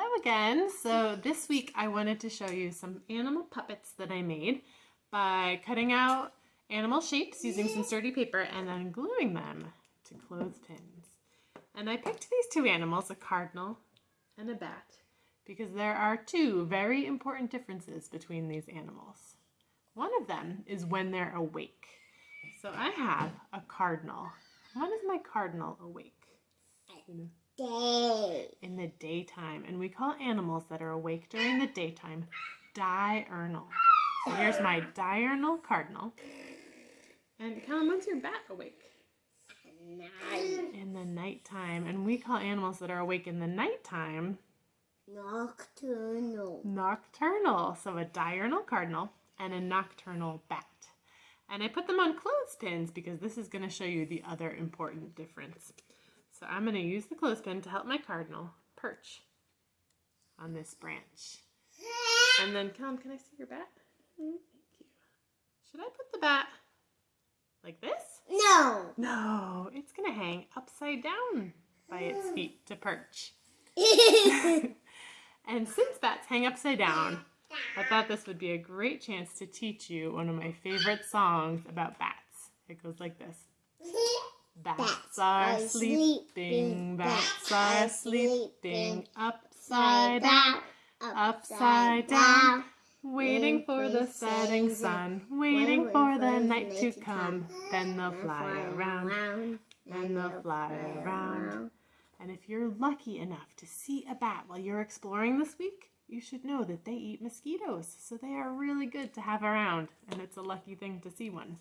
Hello again. So this week I wanted to show you some animal puppets that I made by cutting out animal shapes using some sturdy paper and then gluing them to clothespins. And I picked these two animals, a cardinal and a bat, because there are two very important differences between these animals. One of them is when they're awake. So I have a cardinal. When is my cardinal awake? You know? Day. in the daytime. And we call animals that are awake during the daytime diurnal. So here's my diurnal cardinal. And Callum, when's your bat awake? Night. In the nighttime. And we call animals that are awake in the nighttime Nocturnal. nocturnal. So a diurnal cardinal and a nocturnal bat. And I put them on clothespins because this is going to show you the other important difference. So I'm going to use the clothespin to help my cardinal perch on this branch. And then, Callum, can I see your bat? Mm, Thank you. Should I put the bat like this? No. No, it's going to hang upside down by its feet to perch. and since bats hang upside down, I thought this would be a great chance to teach you one of my favorite songs about bats. It goes like this. Bats, are sleeping, bats are sleeping, upside down, upside down, waiting for the setting sun, waiting for the night to come. Then they'll fly around, then they'll fly around. And if you're lucky enough to see a bat while you're exploring this week, you should know that they eat mosquitoes, so they are really good to have around, and it's a lucky thing to see one.